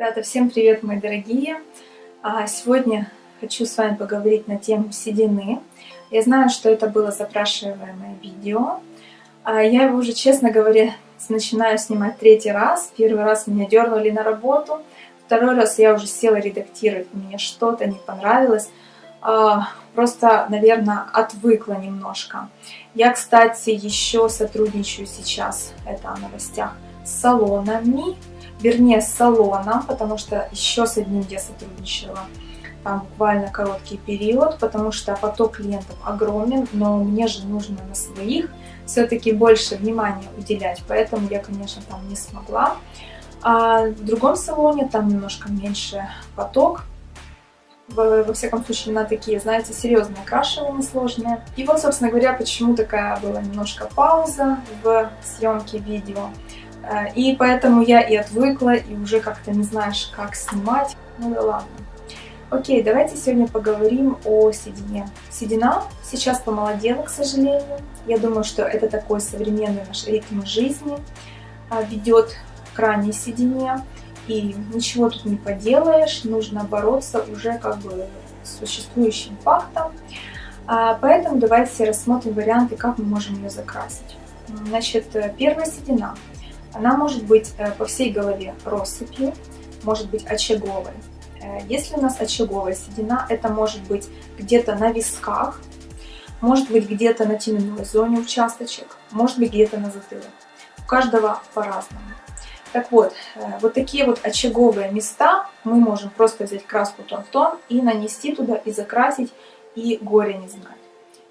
Ребята, всем привет, мои дорогие! А, сегодня хочу с вами поговорить на тему седины. Я знаю, что это было запрашиваемое видео. А, я его уже, честно говоря, начинаю снимать третий раз. Первый раз меня дернули на работу. Второй раз я уже села редактировать, мне что-то не понравилось. А, просто, наверное, отвыкла немножко. Я, кстати, еще сотрудничаю сейчас, это о новостях, с салонами вернее с салоном, потому что еще с одним я сотрудничала там буквально короткий период, потому что поток клиентов огромен, но мне же нужно на своих все-таки больше внимания уделять, поэтому я, конечно, там не смогла. А в другом салоне там немножко меньше поток, во, всяком случае на такие, знаете, серьезные окрашивания сложные. И вот, собственно говоря, почему такая была немножко пауза в съемке видео. Э, и поэтому я и отвыкла, и уже как-то не знаешь, как снимать. Ну да ладно. Окей, давайте сегодня поговорим о седине. Седина сейчас помолодела, к сожалению. Я думаю, что это такой современный наш ритм жизни а, ведет к ранней седине. И ничего тут не поделаешь, нужно бороться уже как бы с существующим фактом. А, поэтому давайте рассмотрим варианты, как мы можем ее закрасить. Значит, э, первая седина. Она может быть э, по всей голове россыпью, может быть очаговой. Э, если у нас очаговая седина, это может быть где-то на висках, может быть где-то на теменной зоне участочек, может быть где-то на затылок. У каждого по-разному. Так вот, э, вот такие вот очаговые места мы можем просто взять краску тон в тон и нанести туда, и закрасить, и горе не знать.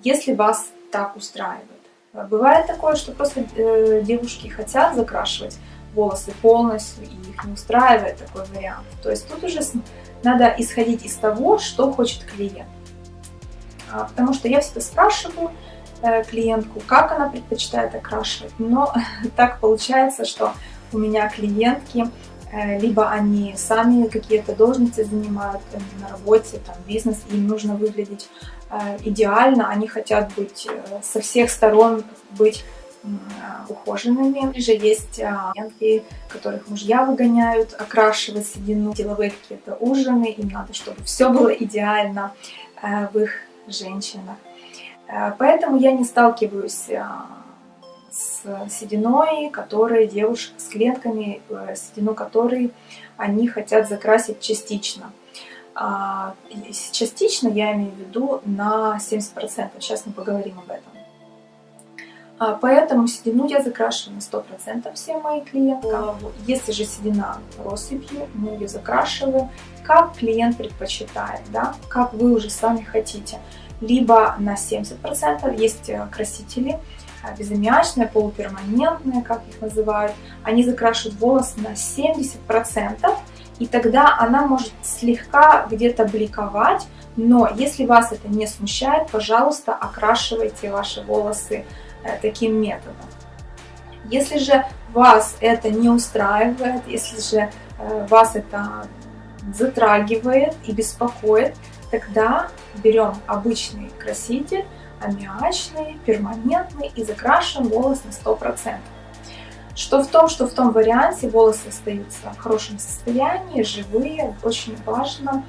Если вас так устраивает. Бывает такое, что просто э, девушки хотят закрашивать волосы полностью, и их не устраивает такой вариант. То есть тут уже надо исходить из того, что хочет клиент. А, потому что я всегда спрашиваю э, клиентку, как она предпочитает окрашивать, но так получается, что у меня клиентки, либо они сами какие-то должности занимают э, на работе, там бизнес, им нужно выглядеть Э, идеально, они хотят быть э, со всех сторон быть э, ухоженными. Или же есть клиентки, которых мужья выгоняют, окрашивать седину, деловые какие-то ужины, им надо, чтобы все было идеально в их женщинах. Поэтому я не сталкиваюсь с сединой, которые девушки, с клиентками, седину которой они хотят закрасить частично. А, частично я имею в виду на 70%. Сейчас мы поговорим об этом. А, поэтому седину я закрашиваю на 100% всем моим клиенткам. Если же седина россыпью, мы ее закрашиваем, как клиент предпочитает, да? как вы уже сами хотите. Либо на 70% есть э, красители, э, безаммиачные, полуперманентные, как их называют. Они закрашивают волос на 70%, и тогда она может слегка где-то бликовать, но если вас это не смущает, пожалуйста, окрашивайте ваши волосы э, таким методом. Если же вас это не устраивает, если же э, вас это затрагивает и беспокоит, тогда берем обычный краситель, аммиачный, перманентный и закрашиваем волос на 100%. Что в том, что в том варианте волосы остаются в хорошем состоянии, живые. Очень важно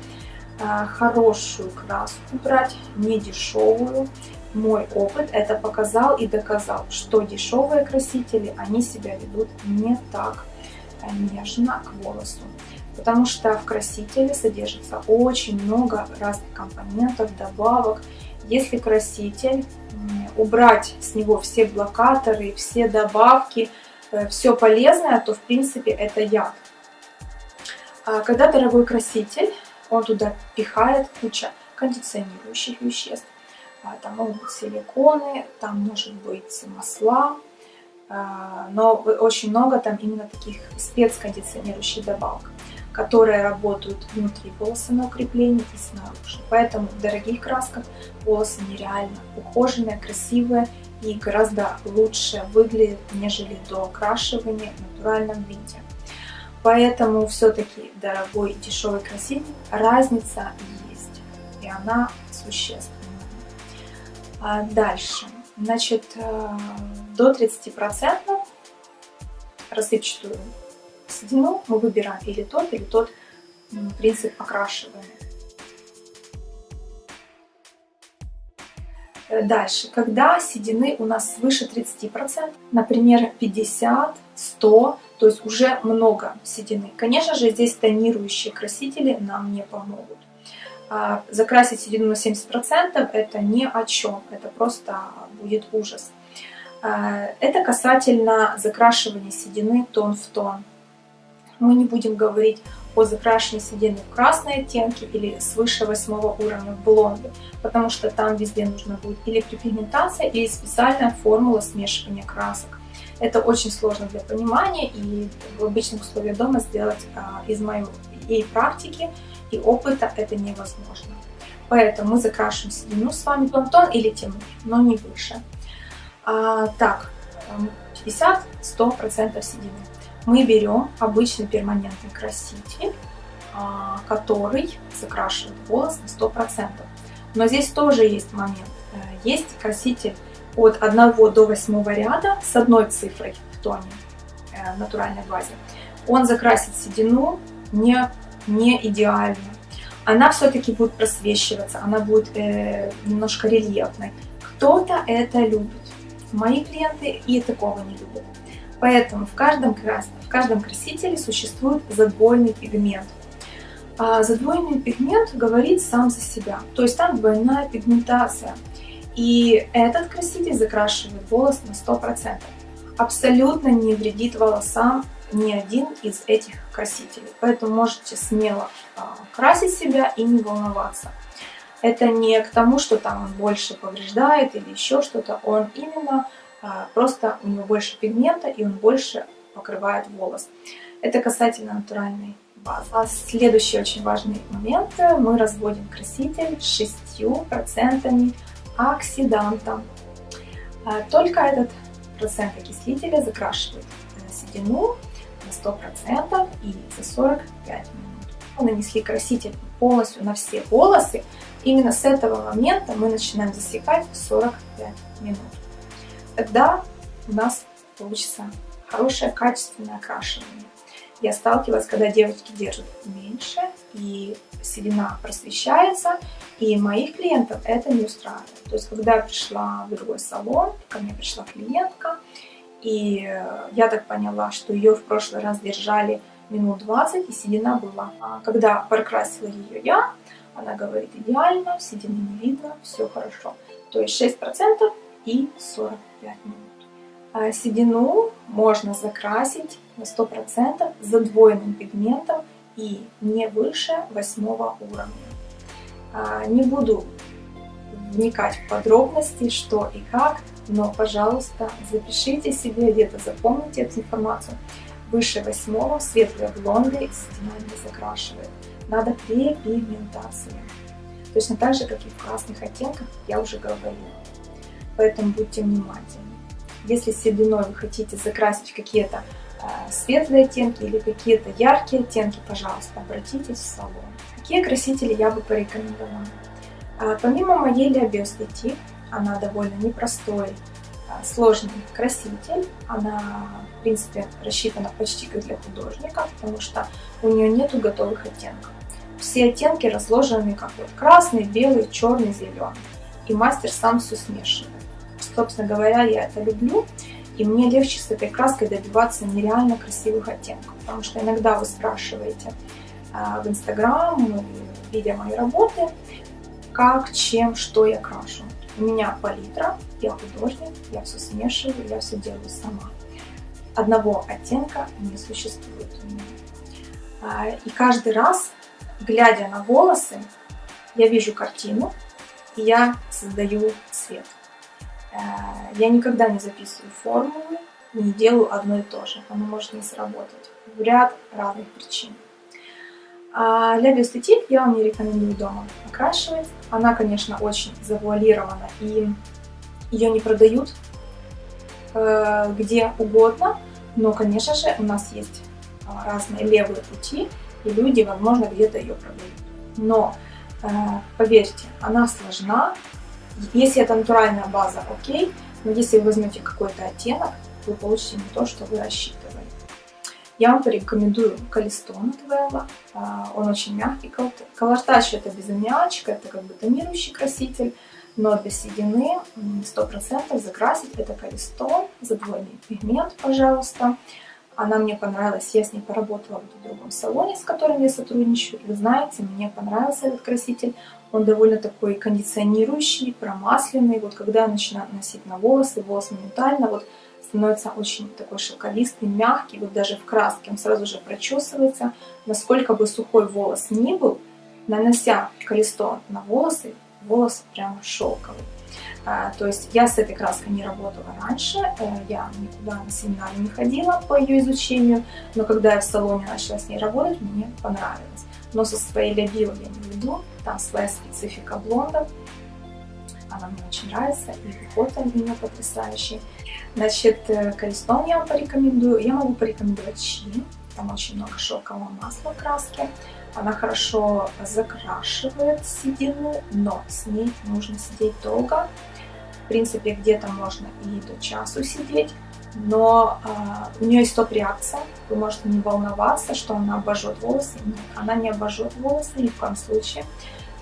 э, хорошую краску брать, не дешевую. Мой опыт это показал и доказал, что дешевые красители, они себя ведут не так э, нежно к волосу. Потому что в красителе содержится очень много разных компонентов, добавок. Если краситель убрать с него все блокаторы, все добавки, Э, все полезное, то в принципе это яд. А когда дорогой краситель, он туда пихает куча кондиционирующих веществ. А, там могут быть силиконы, там может быть масла, а, но очень много там именно таких спецкондиционирующих добавок, которые работают внутри волоса на укрепление и снаружи. Поэтому в дорогих красках волосы нереально ухоженные, красивые и гораздо лучше выглядит, нежели до окрашивания в натуральном виде. Поэтому все-таки дорогой и дешевый краситель разница есть, и она существенная. А дальше, значит, э, до 30% рассыпчатую седину, мы выбираем или тот, или тот принцип окрашивания. Э, дальше, когда седины у нас свыше 30%, например, 50, 100, то есть уже много седины. Конечно же, здесь тонирующие красители нам не помогут. А, закрасить седину на 70% это ни о чем, это просто будет ужас. А, это касательно закрашивания седины тон в тон. Мы не будем говорить о закрашивании седины в красные оттенки или свыше 8 уровня в блонды, потому что там везде нужно будет или припигментация, или специальная формула смешивания красок. Это очень сложно для понимания и в обычных условиях дома сделать а, из моей и практики, и опыта это невозможно. Поэтому мы закрашиваем седину с вами тон-тон или темный, но не выше. А, так, 50-100% седины. Мы берем обычный перманентный краситель, а, который закрашивает волос на 100%. Но здесь тоже есть момент. Э, есть краситель от 1 до 8 ряда с одной цифрой в тоне э, натуральной базе. Он закрасит седину не, не идеально. Она все-таки будет просвечиваться, она будет э, немножко рельефной. Кто-то это любит. Мои клиенты и такого не любят. Поэтому в каждом, красном, в каждом красителе существует задвоенный пигмент. А задвоенный пигмент говорит сам за себя. То есть там двойная пигментация. И этот краситель закрашивает волос на 100%. Абсолютно не вредит волосам ни один из этих красителей. Поэтому можете смело а, красить себя и не волноваться. Это не к тому, что там он больше повреждает или еще что-то. Он именно просто у него больше пигмента и он больше покрывает волос. Это касательно натуральной базы. А следующий очень важный момент. Мы разводим краситель с 6% оксиданта. А, только этот процент окислителя закрашивает седину на 100% и за 45 минут. Мы нанесли краситель полностью на все волосы. Именно с этого момента мы начинаем засекать 45 минут. Тогда у нас получится хорошее качественное окрашивание. Я сталкивалась, когда девочки держат меньше, и седина просвещается, и моих клиентов это не устраивает. То есть, когда я пришла в другой салон, ко мне пришла клиентка, и я так поняла, что ее в прошлый раз держали минут 20, и седина была. А когда прокрасила ее я, она говорит, идеально, седины не видно, все хорошо. То есть 6% и 45 минут. А седину можно закрасить на 100% задвоенным пигментом и не выше 8 уровня. А, не буду вникать в подробности, что и как, но, пожалуйста, запишите себе, где-то запомните эту информацию. Выше 8 светлые блонды седина не закрашивает. Надо препигментация. Точно так же, как и в красных оттенках, я уже говорила. Поэтому будьте внимательны. Если сединой вы хотите закрасить какие-то э, светлые оттенки или какие-то яркие оттенки, пожалуйста, обратитесь в салон. Какие красители я бы порекомендовала? А, помимо моей Биостетик, она довольно непростой, а, сложный краситель. Она, в принципе, рассчитана почти как для художника, потому что у нее нету готовых оттенков. Все оттенки разложены как вот красный, белый, черный, зеленый. И мастер сам все смешивает. Собственно говоря, я это люблю. И мне легче с этой краской добиваться нереально красивых оттенков. Потому что иногда вы спрашиваете э, в Инстаграм, видя мои работы, как, чем, что я крашу. У меня палитра, я художник, я все смешиваю, я все делаю сама. Одного оттенка не существует у меня. А, и каждый раз, глядя на волосы, я вижу картину, и я создаю цвет. Э, я никогда не записываю формулы, не делаю одно и то же. Оно может не сработать в ряд разных причин. А для биостетик я вам не рекомендую дома окрашивать. Она, конечно, очень завуалирована и ее не продают э, где угодно. Но, конечно же, у нас есть а, разные левые пути, и люди, возможно, где-то ее продают. Но, э, поверьте, она сложна, если это натуральная база, окей, но если вы возьмете какой-то оттенок, вы получите не то, что вы рассчитывали. Я вам порекомендую Калистон от Вэлла. Он очень мягкий. Колортач это безымячка, это как бы тонирующий краситель. Но для седины 100% закрасить это Калистон, задвоенный пигмент, пожалуйста. Она мне понравилась, я с ней поработала в другом салоне, с которым я сотрудничаю. Вы знаете, мне понравился этот краситель. Он довольно такой кондиционирующий, промасленный. Вот когда я начинаю носить на волосы, волос моментально вот становится очень такой шелковистый, мягкий. Вот даже в краске он сразу же прочесывается. Насколько бы сухой волос ни был, нанося колесо на волосы, волос прям шелковый. А, то есть я с этой краской не работала раньше, э, я никуда на семинары не ходила по ее изучению, но когда я в салоне начала с ней работать, мне понравилось. Но со своей Лябио я не веду, там своя специфика блондов, она мне очень нравится, и уход у нее потрясающий. Значит, э, колесом я вам порекомендую, я могу порекомендовать Чи, там очень много шелкового масла краски. Она хорошо закрашивает седину, но с ней нужно сидеть долго. В принципе, где-то можно и до часу сидеть, но э, у нее есть топ-реакция. Вы можете не волноваться, что она обожжет волосы. Нет, она не обожжет волосы ни в коем случае.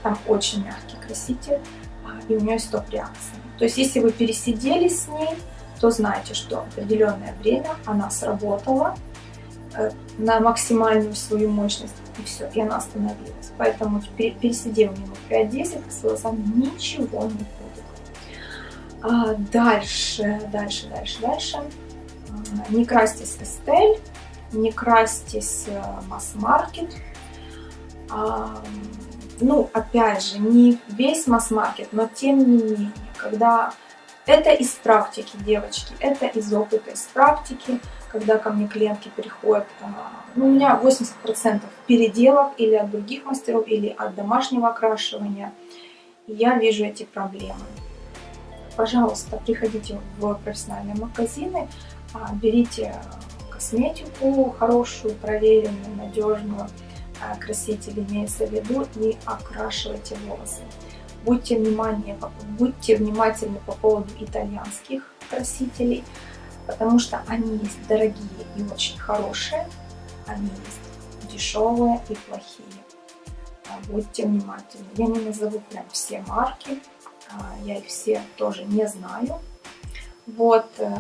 Там очень мягкий краситель, э, и у нее есть топ-реакция. То есть, если вы пересидели с ней, то знаете, что определенное время она сработала, Э, на максимальную свою мощность, и все, и она остановилась. Поэтому пересидев минут 5-10, с волосами ничего не будет. А дальше, дальше, дальше, дальше. Не крастись Эстель, не крастись э, масс-маркет. А, ну, опять же, не весь масс-маркет, но тем не менее, когда это из практики, девочки, это из опыта, из практики, когда ко мне клиентки приходят, а, ну, у меня 80% переделок или от других мастеров, или от домашнего окрашивания. Я вижу эти проблемы. Пожалуйста, приходите в профессиональные магазины, берите косметику хорошую, проверенную, надежную, а, краситель имеется в виду, и окрашивайте волосы. Будьте, внимание, будьте внимательны по поводу итальянских красителей, потому что они есть дорогие и очень хорошие, они есть дешевые и плохие. А, будьте внимательны. Я не назову прям все марки, а, я их все тоже не знаю. Вот, э,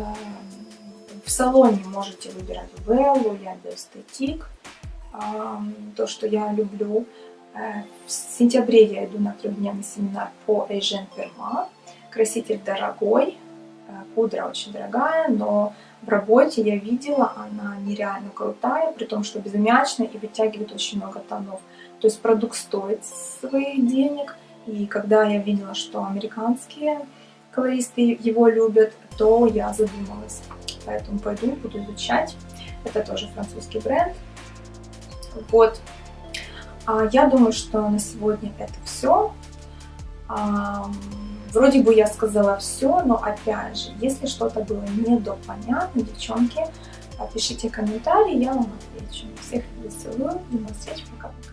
в салоне можете выбирать Веллу, я Эстетик, то, что я люблю. Э, в сентябре я иду на трехдневный семинар по Эйжен Перма. Краситель дорогой, э, пудра очень дорогая, но в работе я видела, она нереально крутая, при том, что безымячная и вытягивает очень много тонов. То есть продукт стоит своих денег, и когда я видела, что американские колористы его любят, то я задумалась. Поэтому пойду, буду изучать. Это тоже французский бренд. Вот, а, я думаю, что на сегодня это все. Вроде бы я сказала все, но опять же, если что-то было недопонятно, девчонки, пишите комментарии, я вам отвечу. Всех целую, до встречи, пока-пока.